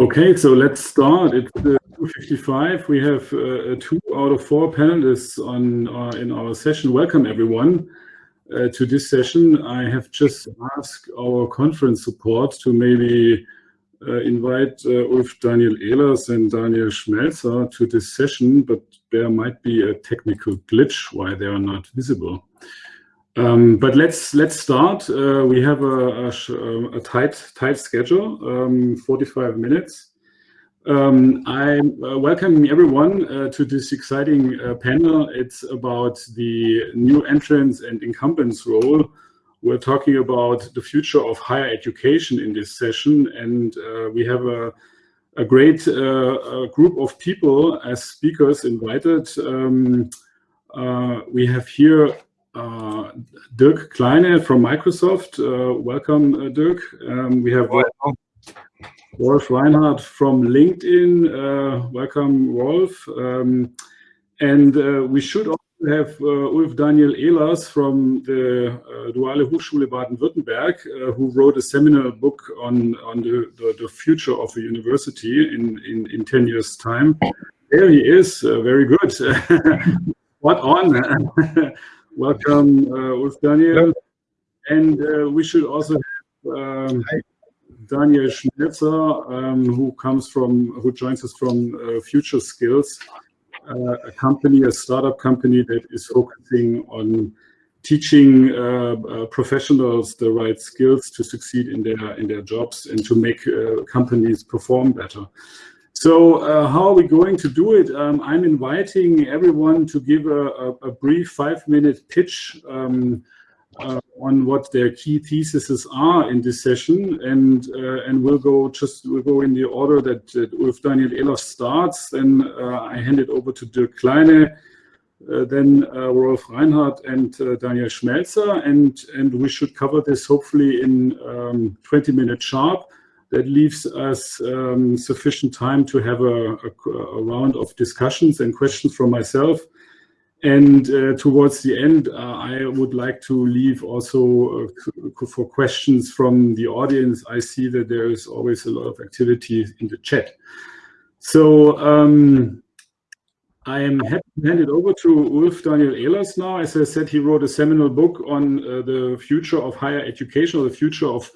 Okay, so let's start. It's uh, 2.55. We have uh, two out of four panelists on uh, in our session. Welcome, everyone, uh, to this session. I have just asked our conference support to maybe uh, invite uh, Ulf Daniel Ehlers and Daniel Schmelzer to this session, but there might be a technical glitch why they are not visible. Um, but let's let's start. Uh, we have a, a, um, a, tight tight schedule, um, 45 minutes. Um, I'm uh, welcoming everyone uh, to this exciting uh, panel. It's about the new entrants and incumbents role. We're talking about the future of higher education in this session, and uh, we have a, a great uh, group of people as speakers invited. Um, we have here uh, Dirk Kleine from Microsoft. Uh, welcome, uh, Dirk. Um, we have welcome. Rolf Reinhardt from LinkedIn. welcome, Rolf. Um, and we should also have uh, Ulf Daniel Ehlers from the uh, Duale Hochschule Baden-Württemberg, uh, who wrote a seminal book on, on the, the, the, future of a university in, in, in 10 years' time. There he is, very good. what on? Welcome, uh, Ulf Daniel. And uh, we should also have um, Daniel Schmelzer, um, who comes from, who joins us from uh, Future Skills, uh, a company, a startup company that is focusing on teaching uh, uh, professionals the right skills to succeed in their in their jobs and to make companies perform better. So uh, how are we going to do it? Um, I'm inviting everyone to give a, a, a brief five-minute pitch um, uh, on what their key theses are in this session, and uh, and we'll go just we'll go in the order that, that Ulf Daniel Ehlers starts. Then uh, I hand it over to Dirk Kleine, uh, then uh, Rolf Reinhardt and Daniel Schmelzer, and and we should cover this hopefully in um, 20 minutes sharp that leaves us um, sufficient time to have a, a, a, round of discussions and questions from myself. And uh, towards the end, uh, I would like to leave also uh, for questions from the audience. I see that there is always a lot of activity in the chat. So um, I am happy to hand it over to Ulf Daniel Ehlers now. As I said, he wrote a seminal book on uh, the future of higher education, or the future of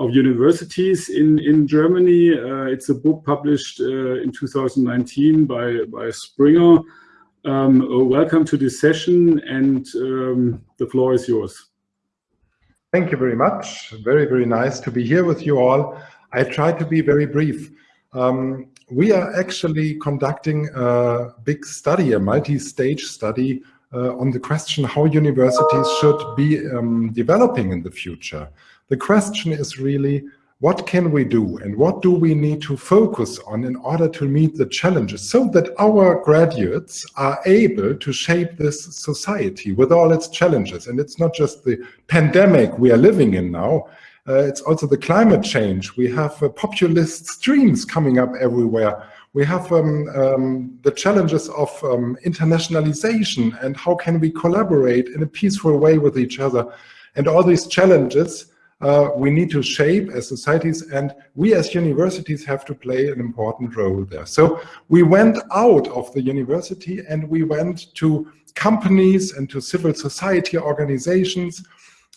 of universities in, in Germany. Uh, it's a book published uh, in 2019 by, by Springer. Um, uh, welcome to this session and um, the floor is yours. Thank you very much. Very, very nice to be here with you all. I try to be very brief. Um, we are actually conducting a big study, a multi-stage study uh, on the question how universities should be um, developing in the future. The question is really, what can we do and what do we need to focus on in order to meet the challenges so that our graduates are able to shape this society with all its challenges. And it's not just the pandemic we are living in now, uh, it's also the climate change. We have uh, populist streams coming up everywhere. We have um, um, the challenges of um, internationalization and how can we collaborate in a peaceful way with each other. And all these challenges uh, we need to shape as societies and we as universities have to play an important role there. So we went out of the university and we went to companies and to civil society organizations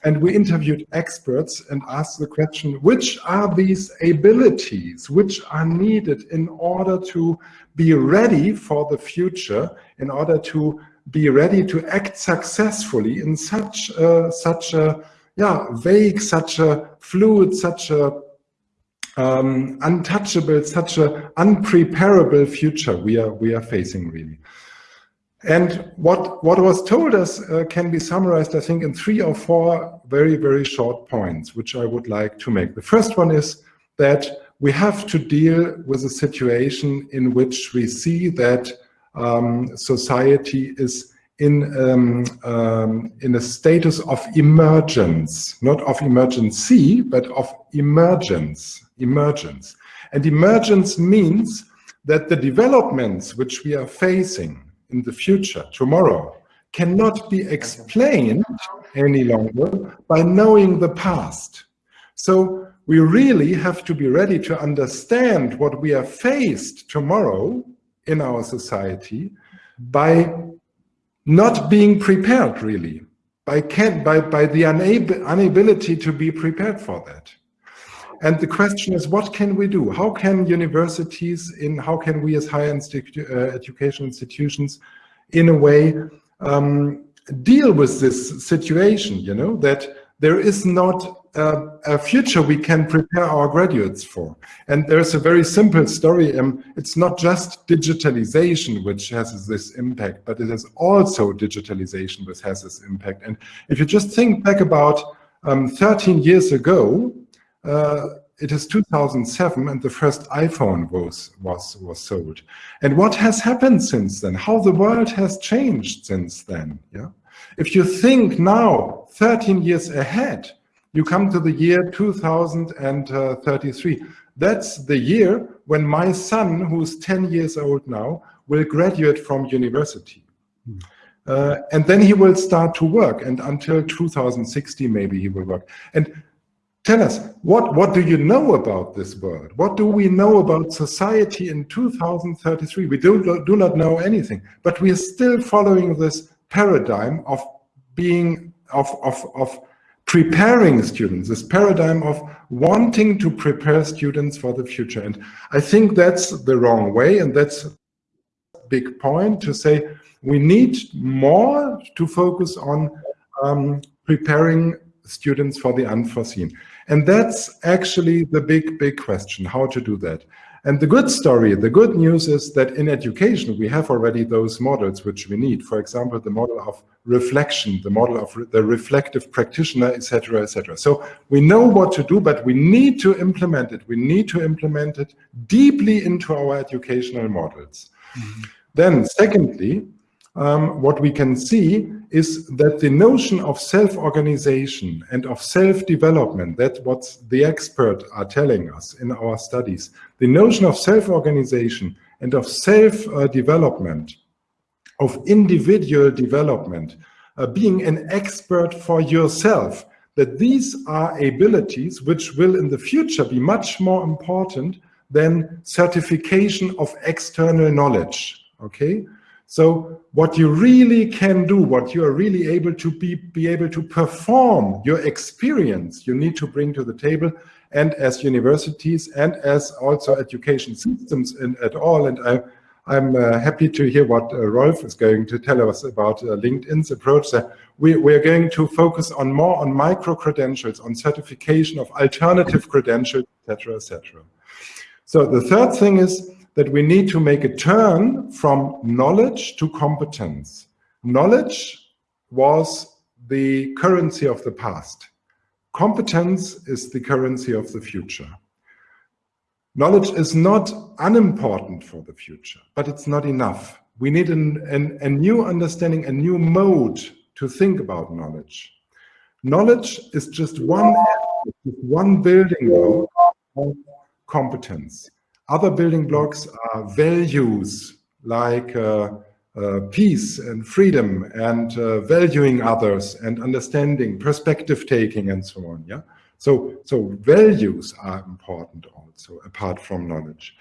and we interviewed experts and asked the question, which are these abilities which are needed in order to be ready for the future, in order to be ready to act successfully in such a, such a yeah, vague, such a fluid, such a um, untouchable, such a unpreparable future we are we are facing really. And what what was told us uh, can be summarized, I think, in three or four very very short points, which I would like to make. The first one is that we have to deal with a situation in which we see that um, society is in um, um, in a status of emergence, not of emergency, but of emergence, emergence. And emergence means that the developments which we are facing in the future, tomorrow, cannot be explained any longer by knowing the past. So we really have to be ready to understand what we are faced tomorrow in our society by not being prepared really, by, can, by, by the unable, inability to be prepared for that. And the question is, what can we do? How can universities, in how can we as higher institu uh, education institutions, in a way, um, deal with this situation, you know, that there is not uh, a future we can prepare our graduates for. And there's a very simple story. Um, it's not just digitalization which has this impact, but it is also digitalization which has this impact. And if you just think back about um, 13 years ago, uh, it is 2007 and the first iPhone was, was, was sold. And what has happened since then? How the world has changed since then? Yeah. If you think now, 13 years ahead, you come to the year 2033. That's the year when my son, who's 10 years old now, will graduate from university. Uh, and then he will start to work and until 2060 maybe he will work. And tell us, what, what do you know about this world? What do we know about society in 2033? We do, do not know anything, but we are still following this paradigm of being, of, of, of preparing students, this paradigm of wanting to prepare students for the future. And I think that's the wrong way. And that's a big point to say we need more to focus on um, preparing students for the unforeseen. And that's actually the big, big question, how to do that. And the good story, the good news is that in education, we have already those models which we need. For example, the model of reflection, the model of re the reflective practitioner, etc., etc. So we know what to do, but we need to implement it. We need to implement it deeply into our educational models. Mm -hmm. Then secondly, um, what we can see is that the notion of self-organization and of self-development, that's what the experts are telling us in our studies, the notion of self-organization and of self-development, of individual development, uh, being an expert for yourself, that these are abilities which will in the future be much more important than certification of external knowledge, okay? So what you really can do, what you are really able to be, be able to perform, your experience you need to bring to the table and as universities and as also education systems in, at all. And I, I'm uh, happy to hear what uh, Rolf is going to tell us about uh, LinkedIn's approach there. We, we're going to focus on more on micro-credentials, on certification of alternative credentials, etc., etc. So the third thing is that we need to make a turn from knowledge to competence. Knowledge was the currency of the past. Competence is the currency of the future. Knowledge is not unimportant for the future, but it's not enough. We need an, an, a new understanding, a new mode to think about knowledge. Knowledge is just one, one building block of competence. Other building blocks are values like uh, uh, peace and freedom and uh, valuing others and understanding, perspective taking and so on. Yeah. So, so values are important also apart from knowledge.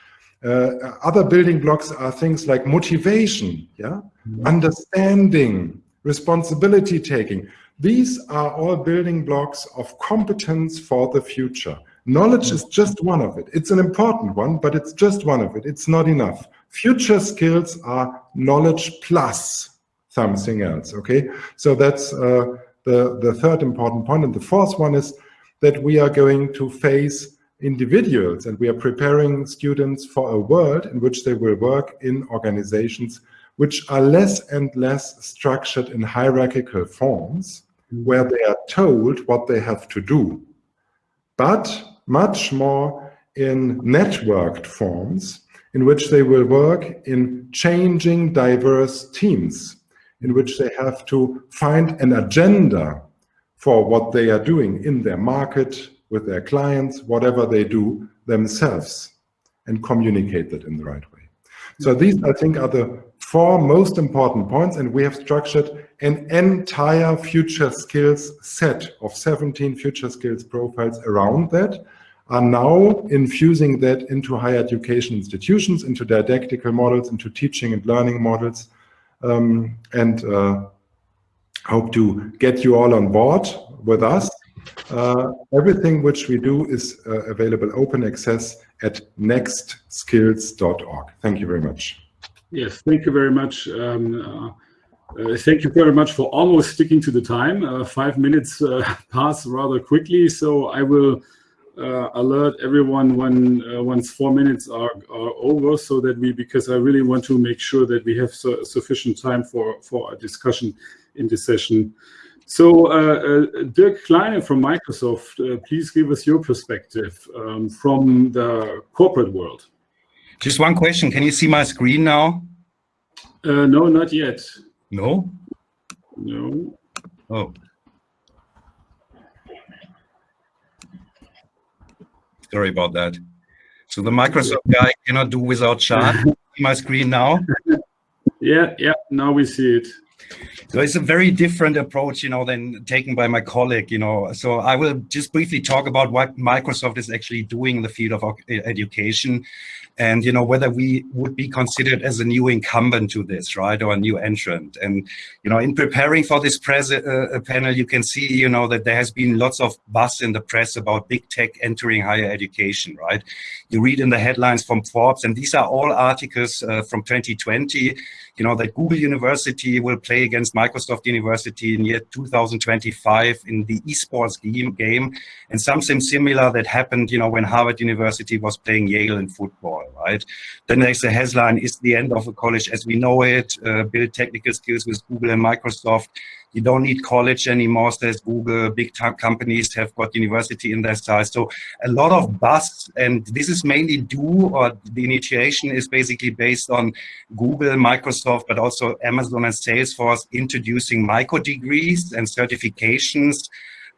Uh, other building blocks are things like motivation, yeah, mm -hmm. understanding, responsibility taking. These are all building blocks of competence for the future. Knowledge is just one of it. It's an important one, but it's just one of it. It's not enough. Future skills are knowledge plus something else, okay? So that's uh, the, the third important point. And the fourth one is that we are going to face individuals and we are preparing students for a world in which they will work in organizations which are less and less structured in hierarchical forms, where they are told what they have to do. But much more in networked forms in which they will work in changing diverse teams, in which they have to find an agenda for what they are doing in their market, with their clients, whatever they do themselves, and communicate that in the right way. So these, I think, are the four most important points, and we have structured an entire future skills set of 17 future skills profiles around that. Are now infusing that into higher education institutions, into didactical models, into teaching and learning models, um, and uh, hope to get you all on board with us. Uh, everything which we do is uh, available open access at nextskills.org. Thank you very much. Yes, thank you very much. Um, uh, uh, thank you very much for almost sticking to the time. Uh, five minutes uh, pass rather quickly, so I will uh, alert everyone when uh, once four minutes are, are over, so that we because I really want to make sure that we have su sufficient time for for a discussion in this session. So Dirk Kleine from Microsoft, please give us your perspective um, from the corporate world. Just one question. Can you see my screen now? Uh, no, not yet. No? No. Oh. Sorry about that. So the Microsoft guy cannot do without chat. my screen now? Yeah, yeah, now we see it. So it's a very different approach, you know, than taken by my colleague, you know. So I will just briefly talk about what Microsoft is actually doing in the field of education and you know whether we would be considered as a new incumbent to this right or a new entrant and you know in preparing for this uh, panel you can see you know that there has been lots of buzz in the press about big tech entering higher education right you read in the headlines from forbes and these are all articles uh, from 2020 you know, that Google University will play against Microsoft University in year 2025 in the esports game, game and something similar that happened, you know, when Harvard University was playing Yale in football, right? Then there's a headline, is the end of the college as we know it, uh, build technical skills with Google and Microsoft. You don't need college anymore, says Google. Big companies have got university in their size. So a lot of buzz, and this is mainly due, or the initiation is basically based on Google, Microsoft, but also Amazon and Salesforce introducing micro degrees and certifications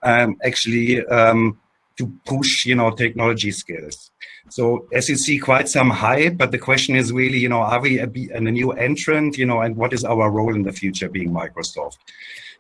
um, actually um, to push, you know, technology skills. So as you see, quite some hype, but the question is really, you know, are we a, a new entrant, you know, and what is our role in the future being Microsoft?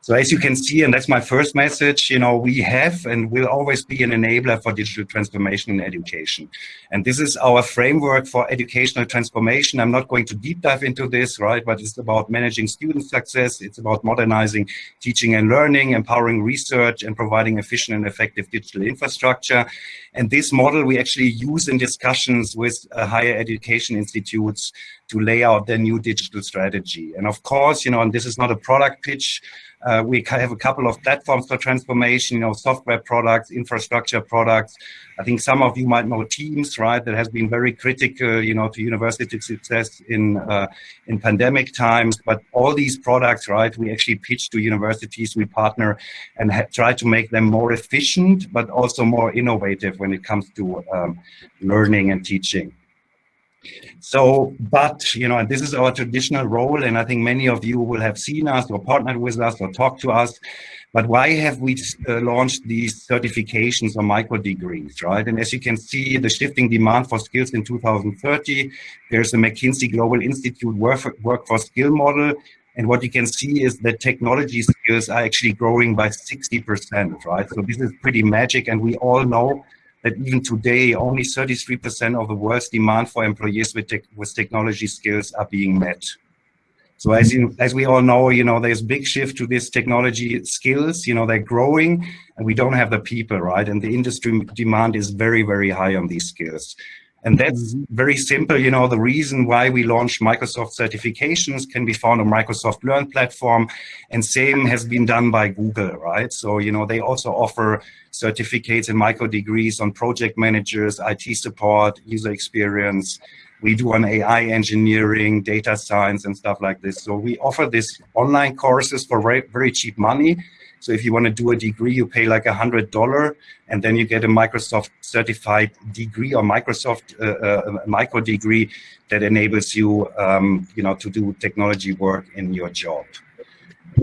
So as you can see, and that's my first message, you know, we have and will always be an enabler for digital transformation in education. And this is our framework for educational transformation. I'm not going to deep dive into this, right? But it's about managing student success. It's about modernizing teaching and learning, empowering research, and providing efficient and effective digital infrastructure. And this model we actually use in discussions with uh, higher education institutes to lay out their new digital strategy. And of course, you know, and this is not a product pitch, uh, we have a couple of platforms for transformation, you know, software products, infrastructure products. I think some of you might know Teams, right? That has been very critical, you know, to university success in uh, in pandemic times. But all these products, right? We actually pitch to universities, we partner, and try to make them more efficient, but also more innovative when it comes to um, learning and teaching. So, but, you know, this is our traditional role, and I think many of you will have seen us or partnered with us or talked to us. But why have we uh, launched these certifications or micro degrees, right? And as you can see, the shifting demand for skills in 2030, there's a McKinsey Global Institute workforce skill model. And what you can see is that technology skills are actually growing by 60%, right? So this is pretty magic. And we all know that even today, only 33% of the world's demand for employees with, with technology skills are being met. So as you, as we all know, you know, there's big shift to this technology skills, you know, they're growing and we don't have the people, right? And the industry demand is very, very high on these skills. And that's mm-hmm. very simple. You know, the reason why we launched Microsoft certifications can be found on Microsoft Learn platform. And same has been done by Google, right? So, you know, they also offer certificates and micro degrees on project managers, IT support, user experience. We do on AI engineering, data science, and stuff like this. So we offer this online courses for very, very cheap money. So if you want to do a degree, you pay like a hundred dollar, and then you get a Microsoft certified degree or Microsoft uh, uh, micro degree that enables you, um, you know, to do technology work in your job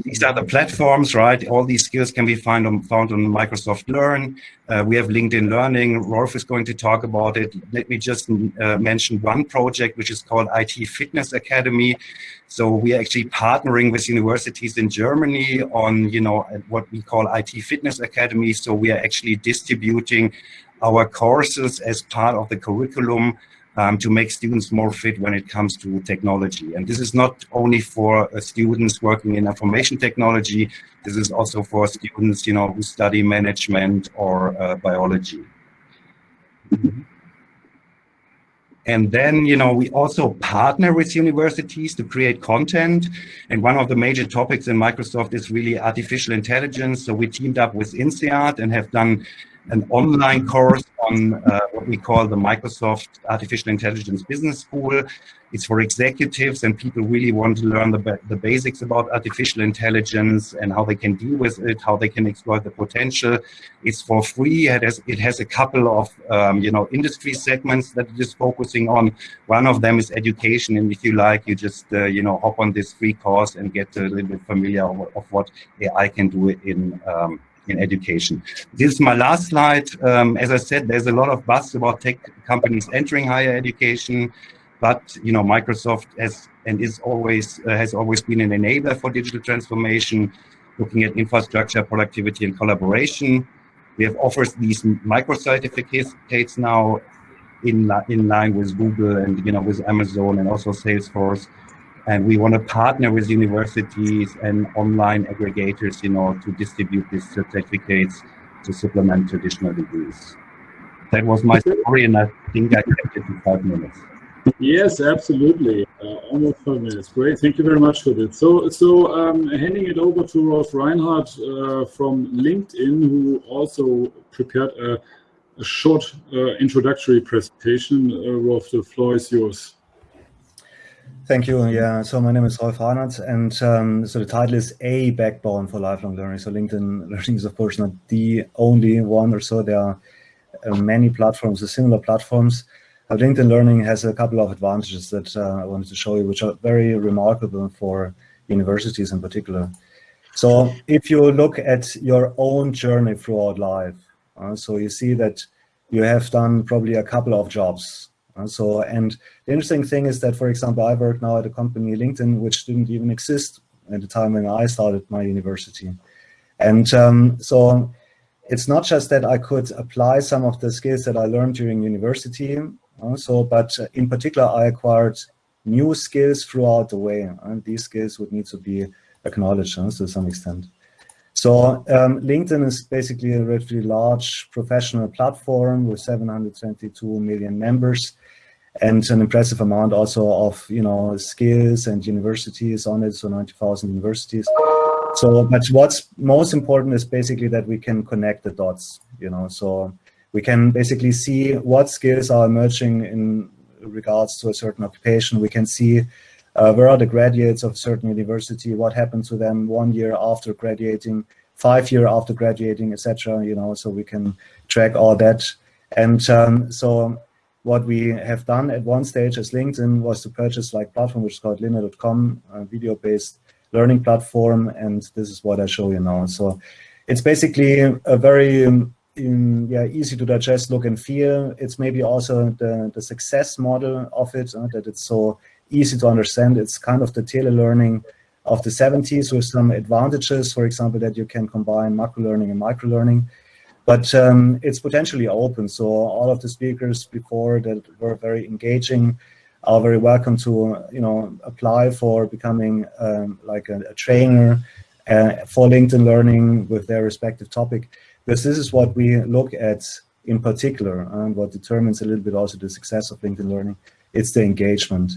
these are the platforms, right? All these skills can be found on, found on Microsoft Learn. Uh, we have LinkedIn Learning. Rolf is going to talk about it. Let me just uh, mention one project, which is called IT Fitness Academy. So we are actually partnering with universities in Germany on, you know, what we call IT Fitness Academy. So we are actually distributing our courses as part of the curriculum um, to make students more fit when it comes to technology. And this is not only for uh, students working in information technology, this is also for students, you know, who study management or uh, biology. And then, you know, we also partner with universities to create content. And one of the major topics in Microsoft is really artificial intelligence. So we teamed up with INSEAD and have done an online course on uh, what we call the Microsoft Artificial Intelligence Business School. It's for executives and people really want to learn the, the basics about artificial intelligence and how they can deal with it, how they can exploit the potential. It's for free. It has, it has a couple of, um, you know, industry segments that it is focusing on. One of them is education. And if you like, you just, uh, you know, hop on this free course and get a little bit familiar of, of what AI can do in um, in education. This is my last slide. Um, as I said, there's a lot of buzz about tech companies entering higher education, but you know, Microsoft has and is always uh, has always been an enabler for digital transformation, looking at infrastructure, productivity, and collaboration. We have offers these micro certificates now in in line with Google and you know with Amazon and also Salesforce and we want to partner with universities and online aggregators, you know, to distribute these certificates to supplement traditional degrees. That was my story, and I think I kept it in five minutes. Yes, absolutely. Uh, almost five minutes. Great. Thank you very much for that. So, so um, handing it over to Rolf Reinhardt uh, from LinkedIn, who also prepared a, a short uh, introductory presentation. Uh, Rolf, the floor is yours. Thank you. Yeah, so my name is Rolf Reinhardt, and um, so the title is A Backbone for Lifelong Learning. So LinkedIn Learning is, of course, not the only one or so. There are uh, many platforms, similar platforms. Uh, LinkedIn Learning has a couple of advantages that uh, I wanted to show you, which are very remarkable for universities in particular. So if you look at your own journey throughout life, uh, so you see that you have done probably a couple of jobs uh, so, and the interesting thing is that, for example, I work now at a company, LinkedIn, which didn't even exist at the time when I started my university. And um, so it's not just that I could apply some of the skills that I learned during university, also, but in particular, I acquired new skills throughout the way, and these skills would need to be acknowledged uh, to some extent. So um, LinkedIn is basically a relatively large professional platform with 722 million members and an impressive amount also of you know skills and universities on it so 90,000 universities. So but what's most important is basically that we can connect the dots you know so we can basically see what skills are emerging in regards to a certain occupation. We can see uh, where are the graduates of a certain university what happened to them one year after graduating five year after graduating etc you know so we can track all that. And um, so what we have done at one stage as LinkedIn was to purchase like platform which is called Lynda.com, a video-based learning platform, and this is what I show you now. So it's basically a very um, in, yeah, easy to digest look and feel. It's maybe also the, the success model of it, uh, that it's so easy to understand. It's kind of the tele-learning of the 70s with some advantages, for example, that you can combine macro learning and micro learning. But um, it's potentially open, so all of the speakers before that were very engaging are very welcome to, you know, apply for becoming um, like a, a trainer uh, for LinkedIn Learning with their respective topic, because this is what we look at in particular and what determines a little bit also the success of LinkedIn Learning. It's the engagement.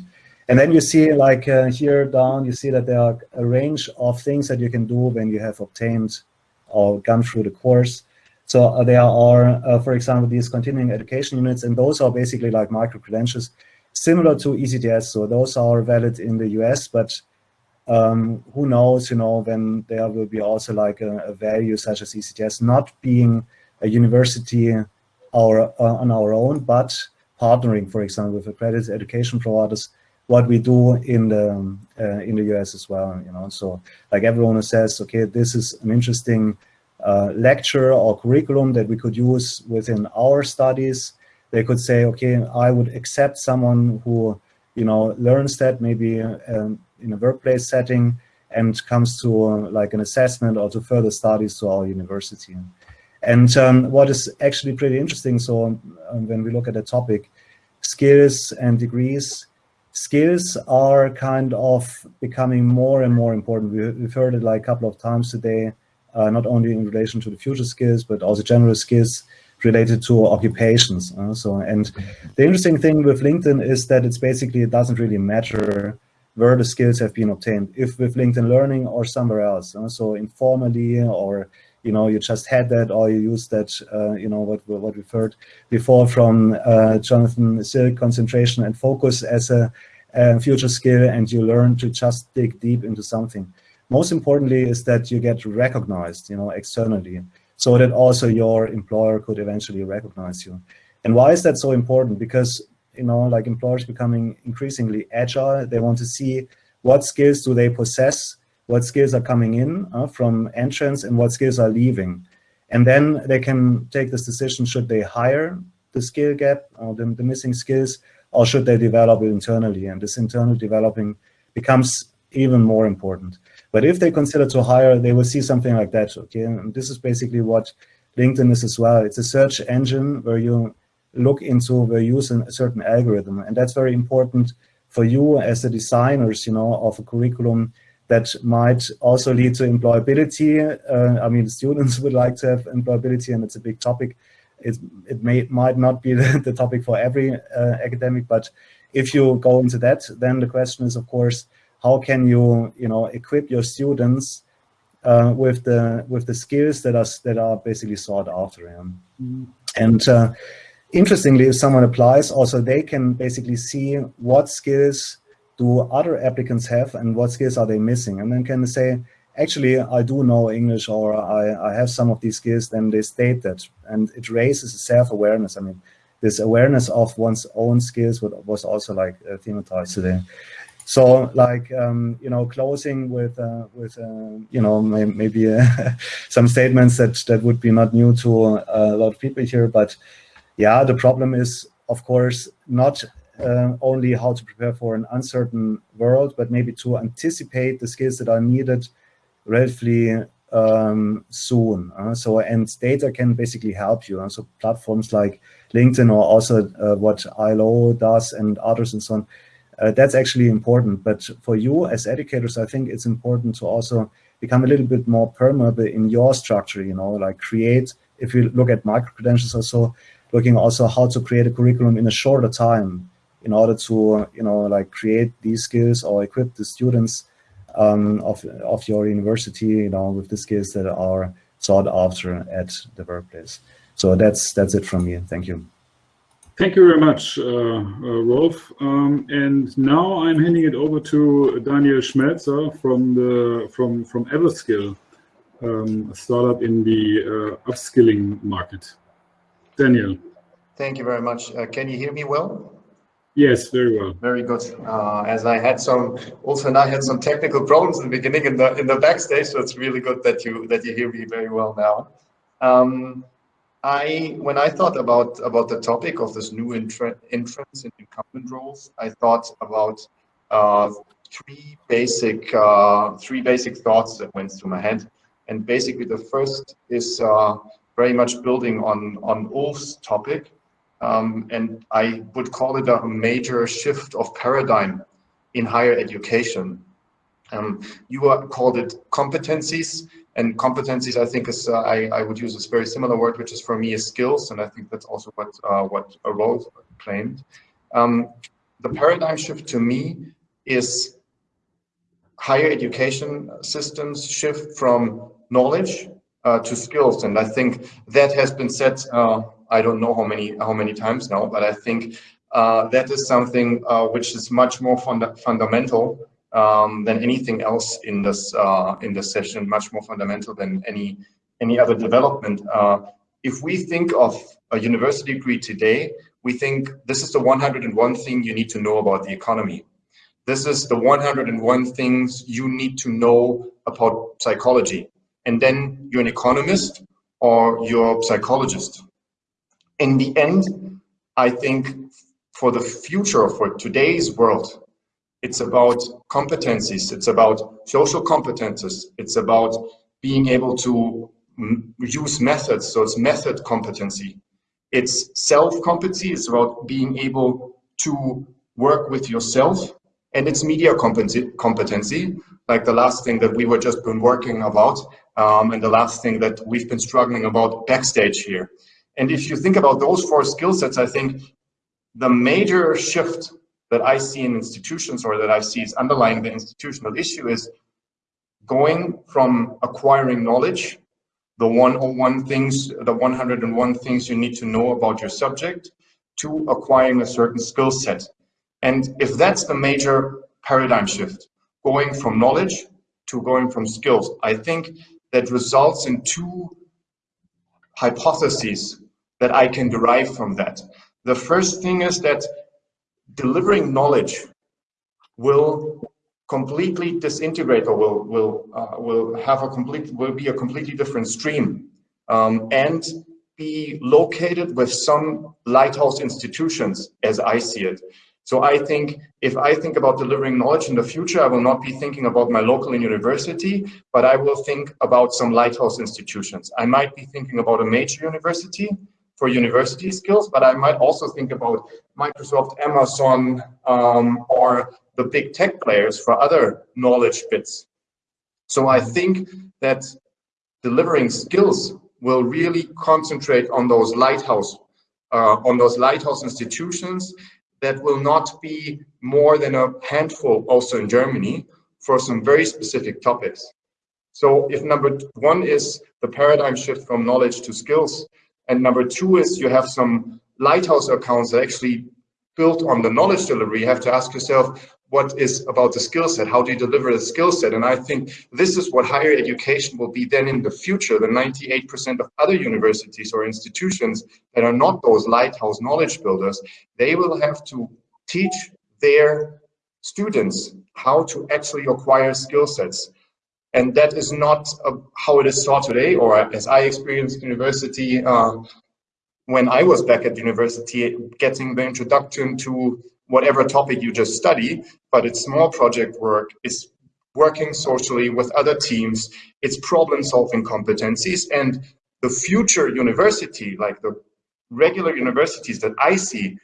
And then you see like uh, here down, you see that there are a range of things that you can do when you have obtained or gone through the course. So uh, there are, uh, for example, these continuing education units, and those are basically like micro-credentials, similar to ECTS. So those are valid in the US, but um, who knows, you know, when there will be also like a, a value such as ECTS not being a university our, uh, on our own, but partnering, for example, with accredited education providers, what we do in the uh, in the US as well, you know. So like everyone says, okay, this is an interesting uh, lecture or curriculum that we could use within our studies. They could say, okay, I would accept someone who, you know, learns that maybe um, in a workplace setting and comes to uh, like an assessment or to further studies to our university. And um, what is actually pretty interesting, so um, when we look at the topic, skills and degrees, skills are kind of becoming more and more important. We, have heard it like a couple of times today, uh, not only in relation to the future skills, but also general skills related to occupations. Uh, so, and the interesting thing with LinkedIn is that it's basically, it doesn't really matter where the skills have been obtained, if with LinkedIn Learning or somewhere else. Uh, so informally or you know, you just had that or you used that, uh, you know, what, what we've heard before from uh, Jonathan Silk, concentration and focus as a, a, future skill and you learn to just dig deep into something. Most importantly is that you get recognized, you know, externally so that also your employer could eventually recognize you. And why is that so important? Because, you know, like employers becoming increasingly agile, they want to see what skills do they possess what skills are coming in uh, from entrance and what skills are leaving. And then they can take this decision, should they hire the skill gap, uh, the, the missing skills, or should they develop it internally? And this internal developing becomes even more important. But if they consider to hire, they will see something like that, okay? And this is basically what LinkedIn is as well. It's a search engine where you look into, where you use a certain algorithm. And that's very important for you as the designers, you know, of a curriculum that might also lead to employability. Uh, I mean, students would like to have employability and it's a big topic. It, it may might not be the, topic for every uh, academic, but if you go into that, then the question is, of course, how can you, you know, equip your students uh, with the with the skills that are that are basically sought after. Yeah? Mm -hmm. And uh, interestingly, if someone applies, also they can basically see what skills do other applicants have and what skills are they missing? And then can say, actually, I do know English or I, I have some of these skills, then they state that. And it raises a self-awareness. I mean, this awareness of one's own skills was also like uh, thematized today. So like, um, you know, closing with, uh, with uh, you know, may maybe uh, some statements that, that would be not new to uh, a lot of people here, but yeah, the problem is, of course, not uh, only how to prepare for an uncertain world, but maybe to anticipate the skills that are needed relatively um, soon. Uh, so, and data can basically help you. So platforms like LinkedIn or also what ILO does and others and so on, uh, that's actually important. But for you as educators, I think it's important to also become a little bit more permeable in your structure, you know, like create, if you look at micro-credentials also, looking also how to create a curriculum in a shorter time in order to, you know, like create these skills or equip the students um, of, of your university, you know, with the skills that are sought after at the workplace. So that's that's it from me. Thank you. Thank you very much, uh, uh, Rolf. Um, and now I'm handing it over to Daniel Schmelzer from the from from Everskill, um, a startup in the uh, upskilling market. Daniel. Thank you very much. Uh, can you hear me well? Yes, very well. Very good. Uh, as I had some, also and I had some technical problems in the beginning in the in the backstage, so it's really good that you that you hear me very well now. Um, I when I thought about about the topic of this new entrance in incumbent roles, I thought about uh, three basic uh, three basic thoughts that went through my head, and basically the first is uh, very much building on on Ulf's topic. Um, and I would call it a major shift of paradigm in higher education. Um, you called it competencies, and competencies I think is uh, I, I would use a very similar word, which is for me is skills, and I think that's also what uh, what Rolf claimed. Um, the paradigm shift to me is higher education systems shift from knowledge uh, to skills, and I think that has been said uh, I don't know how many how many times now, but I think uh, that is something uh, which is much more funda fundamental um, than anything else in this uh, in this session, much more fundamental than any any other development. Uh, if we think of a university degree today, we think this is the 101 thing you need to know about the economy. This is the 101 things you need to know about psychology. And then you're an economist or you're a psychologist in the end, I think for the future, for today's world, it's about competencies, it's about social competences, it's about being able to use methods. So it's method competency. It's self-competency. It's about being able to work with yourself. And it's media competency, competency, like the last thing that we were just been working about, um, and the last thing that we've been struggling about backstage here. And if you think about those four skill sets, I think the major shift that I see in institutions or that I see is underlying the institutional issue is going from acquiring knowledge, the 101 things, the 101 things you need to know about your subject, to acquiring a certain skill set. And if that's the major paradigm shift, going from knowledge to going from skills, I think that results in two hypotheses that I can derive from that. The first thing is that delivering knowledge will completely disintegrate or will will uh, will have a complete will be a completely different stream um, and be located with some lighthouse institutions as I see it. So I think if I think about delivering knowledge in the future, I will not be thinking about my local university, but I will think about some lighthouse institutions. I might be thinking about a major university for university skills, but I might also think about Microsoft, Amazon, um, or the big tech players for other knowledge bits. So I think that delivering skills will really concentrate on those lighthouse, uh, on those lighthouse institutions that will not be more than a handful also in Germany for some very specific topics. So if number one is the paradigm shift from knowledge to skills, and number two is you have some lighthouse accounts that actually built on the knowledge delivery, you have to ask yourself, what is about the skill set? How do you deliver the skill set? And I think this is what higher education will be then in the future. The 98% of other universities or institutions that are not those lighthouse knowledge builders, they will have to teach their students how to actually acquire skill sets. And that is not uh, how it is taught today, or as I experienced university uh, when I was back at university, getting the introduction to whatever topic you just study, but it's small project work, it's working socially with other teams, it's problem solving competencies. And the future university, like the regular universities that I see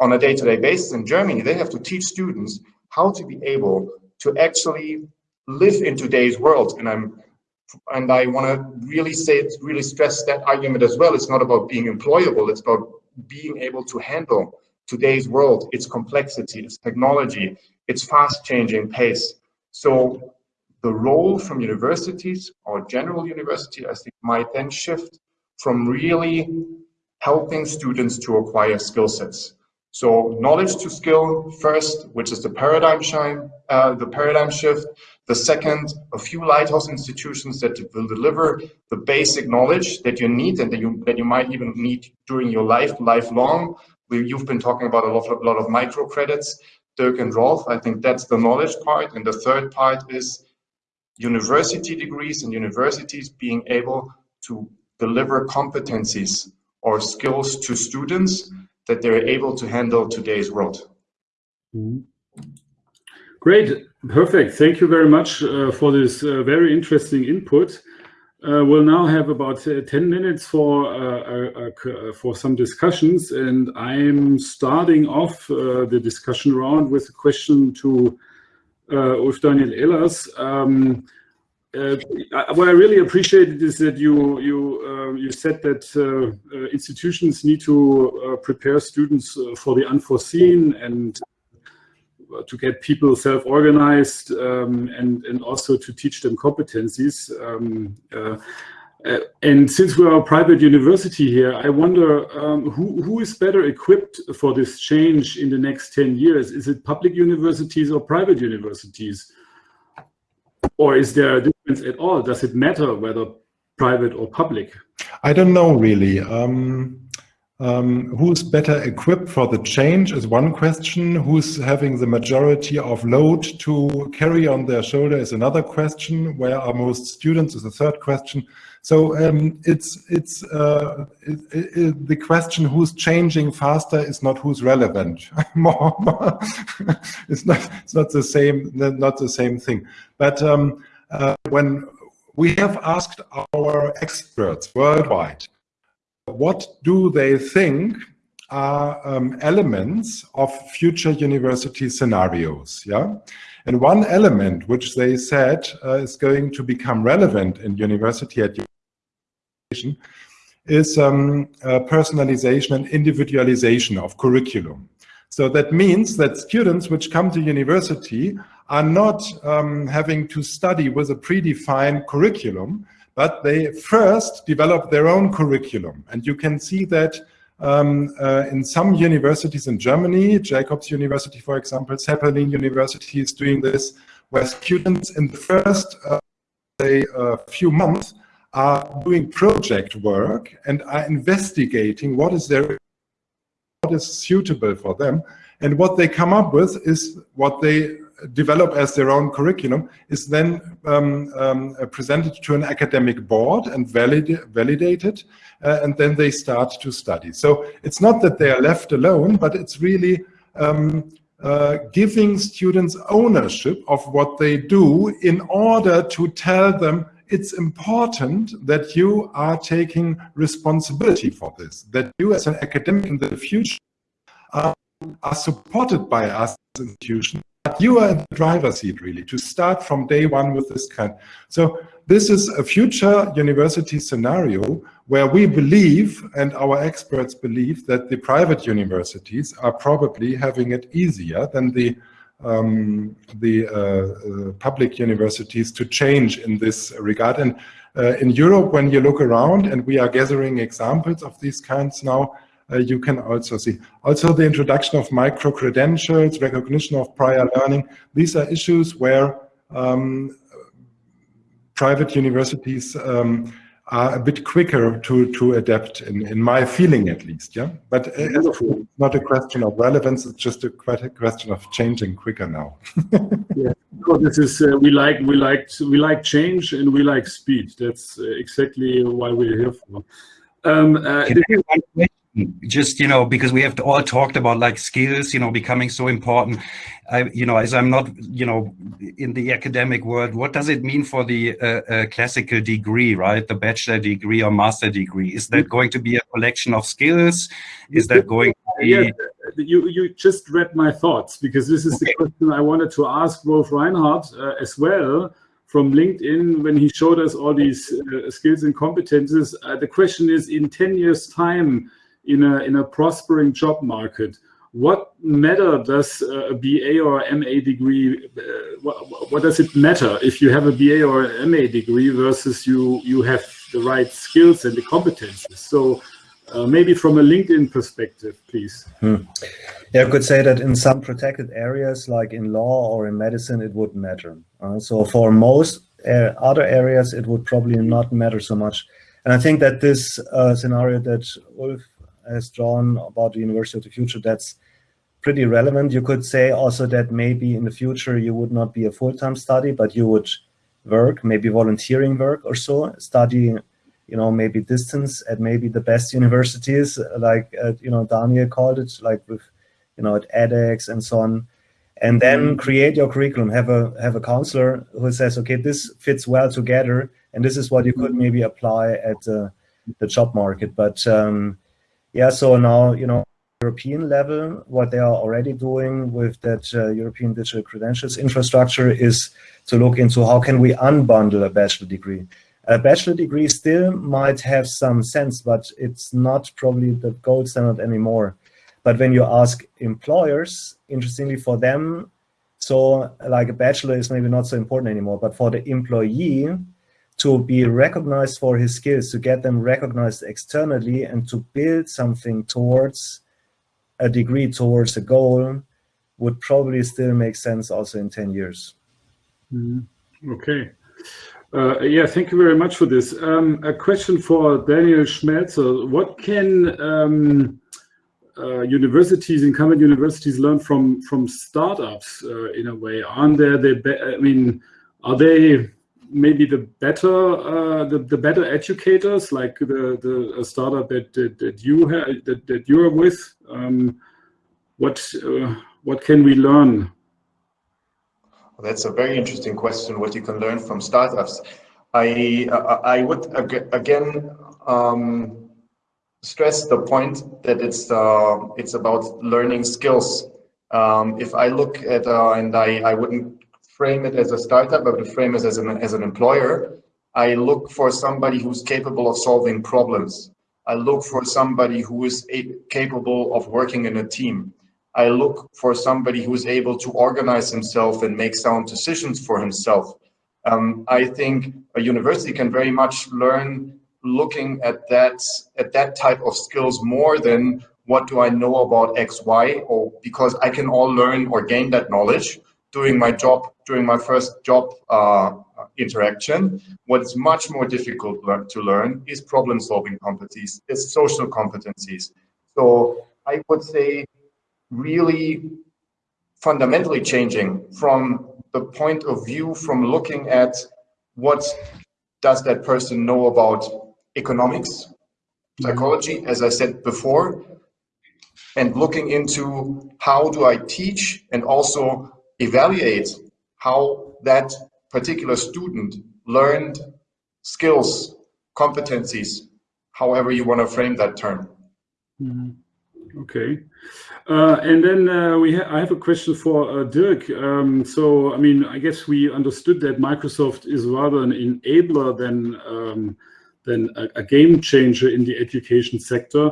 on a day-to-day -day basis in Germany, they have to teach students how to be able to actually live in today's world. And I'm and I want to really say, really stress that argument as well. It's not about being employable. It's about being able to handle today's world, its complexity, its technology, its fast changing pace. So the role from universities or general university, I think might then shift from really helping students to acquire skill sets. So knowledge to skill first, which is the paradigm shine, uh, the paradigm shift. The second, a few lighthouse institutions that will deliver the basic knowledge that you need and that you that you might even need during your life, lifelong, we, you've been talking about a lot, of, a lot of microcredits, Dirk and Rolf. I think that's the knowledge part. And the third part is university degrees and universities being able to deliver competencies or skills to students that they're able to handle today's world. Mm -hmm. Great, perfect. Thank you very much uh, for this uh, very interesting input. Uh, we'll now have about uh, 10 minutes for uh, uh, for some discussions, and I'm starting off the discussion round with a question to Ulf Daniel Ehlers. Um, what I really appreciated is that you you you said that institutions need to prepare students for the unforeseen and to get people self-organized um, and, and also to teach them competencies. Um, uh, uh, and since we're a private university here, I wonder um, who, who is better equipped for this change in the next 10 years? Is it public universities or private universities? Or is there a difference at all? Does it matter whether private or public? I don't know really. Um, um, who's better equipped for the change is one question. Who's having the majority of load to carry on their shoulder is another question. Where are most students is a third question. So um, it's it's uh, it, it, the question who's changing faster is not who's relevant. it's not it's not the same not the same thing. But um, uh, when we have asked our experts worldwide, what do they think are um, elements of future university scenarios, yeah? And one element which they said uh, is going to become relevant in university education is um, uh, personalization and individualization of curriculum. So that means that students which come to university are not um, having to study with a predefined curriculum, but they first develop their own curriculum. And you can see that um, uh, in some universities in Germany, Jacobs University, for example, Zeppelin University is doing this, where students in the first uh, say, uh, few months are doing project work and are investigating what is their what is suitable for them and what they come up with is what they develop as their own curriculum is then um, um, presented to an academic board and valid validated uh, and then they start to study. So it's not that they are left alone, but it's really um, uh, giving students ownership of what they do in order to tell them it's important that you are taking responsibility for this, that you as an academic in the future are, are supported by us institution you are in the driver's seat really to start from day one with this kind. So this is a future university scenario where we believe and our experts believe that the private universities are probably having it easier than the um, the uh, uh, public universities to change in this regard. And uh, in Europe, when you look around, and we are gathering examples of these kinds now, uh, you can also see. Also the introduction of micro-credentials, recognition of prior learning. These are issues where um, private universities um, are a bit quicker to, to adapt, in, in my feeling at least, yeah? But it's not a question of relevance, it's just a, quite a question of changing quicker now. yeah, so this is, uh, we like, we like, we like change and we like speed. That's uh, exactly why we're here for. Um, uh, just you know because we have all talked about like skills you know becoming so important i you know as i'm not you know in the academic world what does it mean for the uh, uh, classical degree right the bachelor degree or master degree is that going to be a collection of skills is that going to be yeah, you you just read my thoughts because this is okay. the question i wanted to ask Rolf reinhardt uh, as well from LinkedIn when he showed us all these uh, skills and competences. Uh, the question is, in 10 years' time, in a in a prospering job market what matter does a BA or MA degree, uh, what, what, does it matter if you have a BA or MA degree versus you, you have the right skills and the competences? So uh, maybe from a LinkedIn perspective, please. Hmm. Yeah, I could say that in some protected areas, like in law or in medicine, it wouldn't matter. Uh, so for most uh, other areas, it would probably not matter so much. And I think that this uh, scenario that Ulf has drawn about the University of the Future, that's pretty relevant. You could say also that maybe in the future you would not be a full-time study, but you would work, maybe volunteering work or so, study, you know, maybe distance at maybe the best universities, like, uh, you know, Daniel called it, like with, you know, at edX and so on. And then mm-hmm. create your curriculum, have a have a counselor who says, okay, this fits well together, and this is what you could mm-hmm. maybe apply at the, the job market. But um, yeah, so now, you know, European level, what they are already doing with that uh, European digital credentials infrastructure is to look into how can we unbundle a bachelor degree. A bachelor degree still might have some sense, but it's not probably the gold standard anymore. But when you ask employers, interestingly for them, so like a bachelor is maybe not so important anymore, but for the employee, to be recognized for his skills, to get them recognized externally and to build something towards a degree, towards a goal, would probably still make sense also in 10 years. Mm, okay. Uh, yeah, thank you very much for this. Um, a question for Daniel Schmelzer. What can um, uh, universities, incumbent universities learn from from startups uh, in a way? Aren't there, the, I mean, are they maybe the better uh, the, the better educators like the the startup that that, that you have that, that you're with um, what uh, what can we learn well, that's a very interesting question what you can learn from startups I I would again um, stress the point that it's uh, it's about learning skills. Um, if I look at uh, and I I wouldn't frame it as a startup, but would frame it as an as an employer. I look for somebody who's capable of solving problems. I look for somebody who is capable of working in a team. I look for somebody who is able to organize himself and make sound decisions for himself. Um, I think a university can very much learn looking at that at that type of skills more than what do I know about X, Y, or because I can all learn or gain that knowledge doing my job, during my first job uh, interaction. What is much more difficult to learn is problem solving competencies, is social competencies. So I would say really fundamentally changing from the point of view from looking at what does that person know about economics, psychology, as I said before, and looking into how do I teach and also evaluate how that particular student learned skills, competencies, however you want to frame that term. Mm -hmm. Okay. Uh, and then uh, we ha I have a question for uh, Dirk. Um, so, I mean, I guess we understood that Microsoft is rather an enabler than, um, than a, a, game changer in the education sector.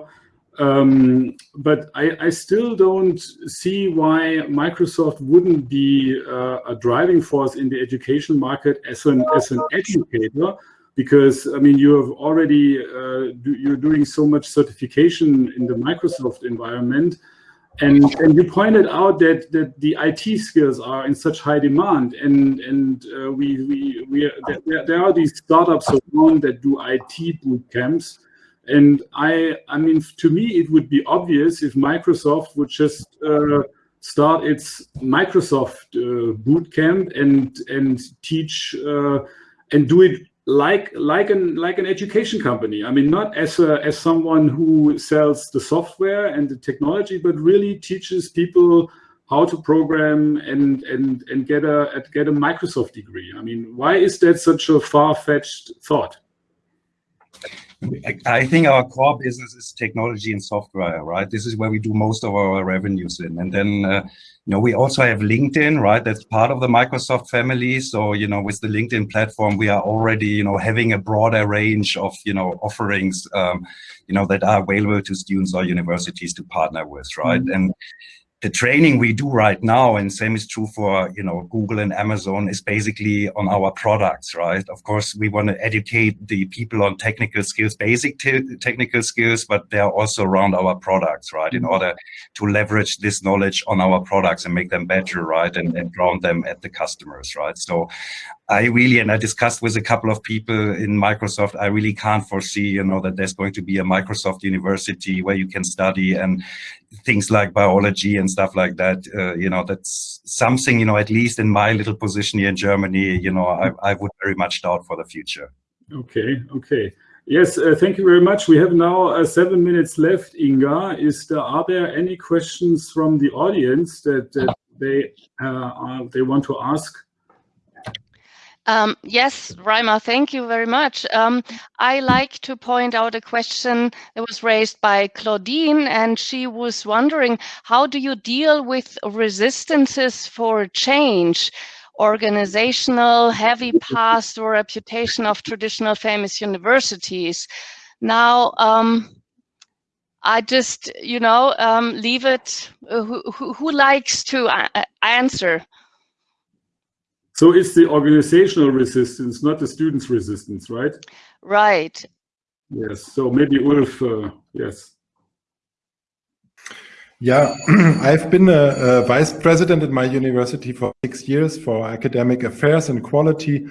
Um, but I, I, still don't see why Microsoft wouldn't be uh, a driving force in the education market as an, as an educator, because I mean, you have already, uh, do, you're doing so much certification in the Microsoft environment. And, and you pointed out that, that the IT skills are in such high demand, and and uh, we we, we there, there, are these startups around that do IT boot camps, and I, I mean, to me, it would be obvious if Microsoft would just uh, start its Microsoft uh, bootcamp and and teach uh, and do it like like an like an education company. I mean, not as a, as someone who sells the software and the technology, but really teaches people how to program and and and get a get a Microsoft degree. I mean, why is that such a far fetched thought? I think our core business is technology and software, right? This is where we do most of our revenues in. And then, uh, you know, we also have LinkedIn, right? That's part of the Microsoft family. So, you know, with the LinkedIn platform, we are already, you know, having a broader range of, you know, offerings, um, you know, that are available to students or universities to partner with, right? Mm -hmm. And the training we do right now, and same is true for you know Google and Amazon, is basically on our products, right? Of course, we want to educate the people on technical skills, basic technical skills, but they're also around our products, right? In mm-hmm. order to leverage this knowledge on our products and make them better, right? And, and ground them at the customers, right? So I really, and I discussed with a couple of people in Microsoft, I really can't foresee, you know, that there's going to be a Microsoft university where you can study and things like biology and stuff like that. Uh, you know, that's something, you know, at least in my little position here in Germany, you know, I, I would very much doubt for the future. Okay, okay. Yes, uh, thank you very much. We have now uh, seven minutes left, Inga. Is there, are there any questions from the audience that, that they, uh, they want to ask? Um, yes, Reimer, thank you very much. Um, I like to point out a question that was raised by Claudine, and she was wondering, how do you deal with resistances for change? organizational, heavy past or reputation of traditional famous universities. Now, um, I just, you know, um, leave it, uh, who, who, who, likes to uh, answer? So it's the organizational resistance, not the students' resistance, right? Right. Yes. So maybe Ulf, uh, yes. Yeah, I've been a, a, vice president at my university for six years for academic affairs and quality.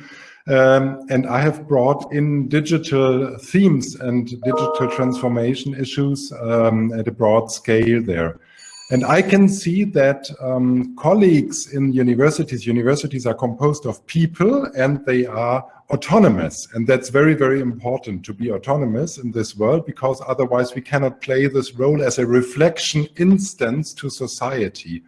Um, and I have brought in digital themes and digital transformation issues um, at a broad scale there. And I can see that um, colleagues in universities, universities are composed of people and they are autonomous. And that's very, very important to be autonomous in this world because otherwise we cannot play this role as a reflection instance to society.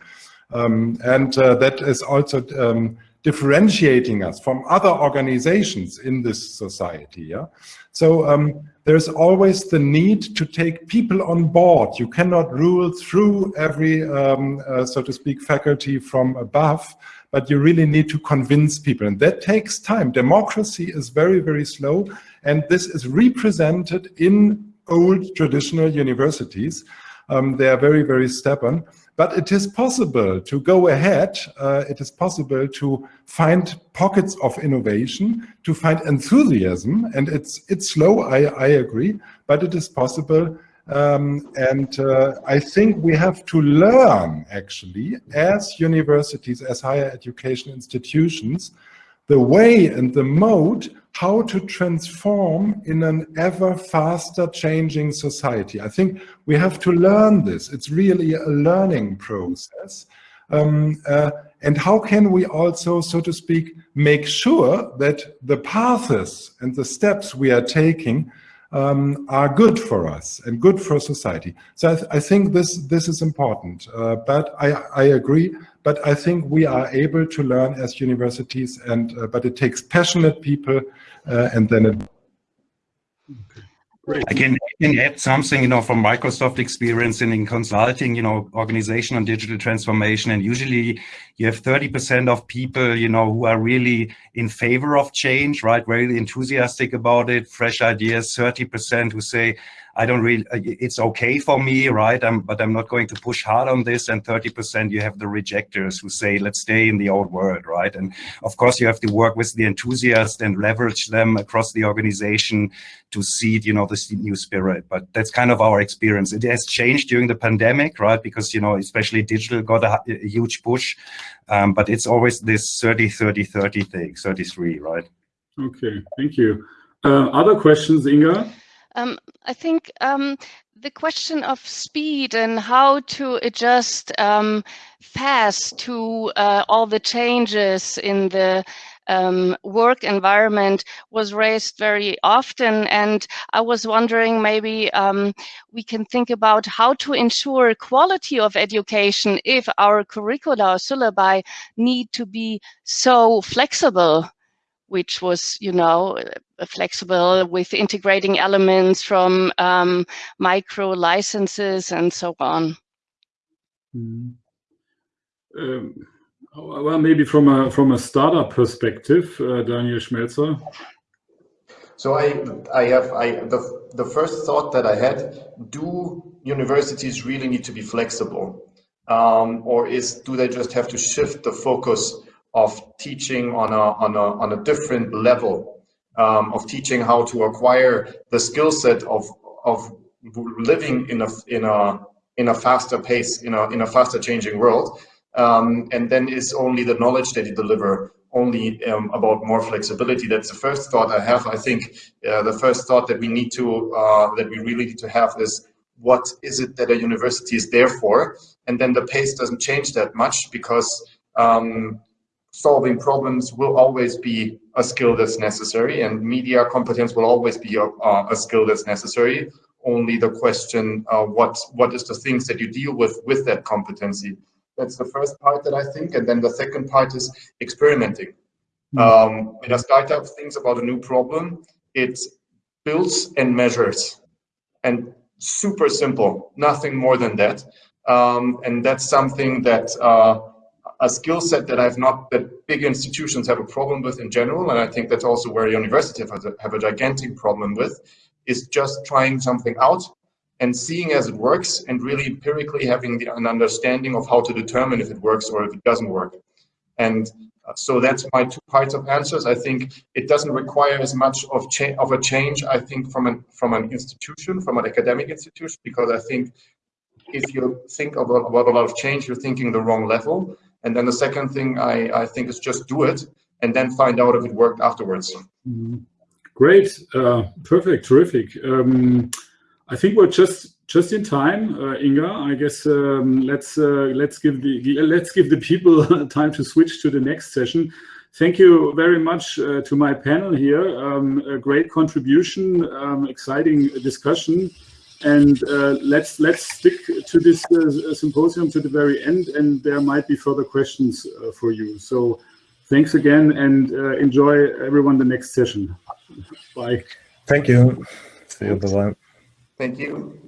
Um, and uh, that is also um, differentiating us from other organizations in this society. Yeah? So um, there's always the need to take people on board. You cannot rule through every, um, uh, so to speak, faculty from above, but you really need to convince people. And that takes time. Democracy is very, very slow. And this is represented in old traditional universities. Um, they are very, very stubborn. But it is possible to go ahead. Uh, it is possible to find pockets of innovation, to find enthusiasm. And it's, it's slow, I, I agree, but it is possible. Um, and uh, I think we have to learn, actually, as universities, as higher education institutions, the way and the mode how to transform in an ever faster changing society. I think we have to learn this. It's really a learning process. Um, uh, and how can we also, so to speak, make sure that the paths and the steps we are taking um, are good for us and good for society. So I, th I think this this is important. Uh, but I, I agree. But I think we are able to learn as universities, and uh, but it takes passionate people uh, and then it. I can, can add something, you know, from Microsoft experience in, in consulting, you know, organization on digital transformation. And usually you have 30% of people, you know, who are really in favor of change, right? Very enthusiastic about it, fresh ideas, 30% who say, I don't really, uh, it's okay for me, right? I'm, but I'm not going to push hard on this. And 30% you have the rejectors who say, let's stay in the old world, right? And of course you have to work with the enthusiasts and leverage them across the organization to seed, you know, this new spirit. But that's kind of our experience. It has changed during the pandemic, right? Because, you know, especially digital got a, a huge push, um, but it's always this 30, 30, 30 thing, 33, right? Okay, thank you. Uh, other questions, Inga? Um, I think um, the question of speed and how to adjust um, fast to uh, all the changes in the um, work environment was raised very often. And I was wondering maybe um, we can think about how to ensure quality of education if our curricula or syllabi need to be so flexible which was, you know, flexible with integrating elements from um, micro licenses and so on. Mm. Um, well, maybe from a from a startup perspective, uh, Daniel Schmelzer. So I I have I the the first thought that I had: Do universities really need to be flexible, um, or is do they just have to shift the focus of teaching on a, on a, on a different level, um, of teaching how to acquire the skill set of, of living in a, in a, in a faster pace, in a, in a faster changing world. Um, and then is only the knowledge that you deliver only um, about more flexibility. That's the first thought I have. I think uh, the first thought that we need to, uh, that we really need to have is what is it that a university is there for? And then the pace doesn't change that much because um, solving problems will always be a skill that's necessary and media competence will always be a, a skill that's necessary. Only the question, uh, what, what is the things that you deal with with that competency? That's the first part that I think. And then the second part is experimenting. Mm. Um, when a startup thinks about a new problem, it builds and measures and super simple, nothing more than that. Um, and that's something that uh, a skill set that I've not, that big institutions have a problem with in general, and I think that's also where universities have a, have a gigantic problem with, is just trying something out and seeing as it works and really empirically having the, an understanding of how to determine if it works or if it doesn't work. And uh, so that's my two parts of answers. I think it doesn't require as much of, of a change, I think, from an, from an institution, from an academic institution, because I think if you think about, about a lot of change, you're thinking the wrong level. And then the second thing I, I think is just do it and then find out if it worked afterwards. Mm -hmm. Great, uh, perfect, terrific. Um, I think we're just just in time, uh, Inga. I guess um, let's uh, let's give the let's give the people time to switch to the next session. Thank you very much uh, to my panel here. Um, a great contribution, um, exciting discussion and uh, let's let's stick to this uh, symposium to the very end, and there might be further questions uh, for you. So thanks again, and uh, enjoy everyone the next session. Bye. Thank you. See you. Bye. Thank you.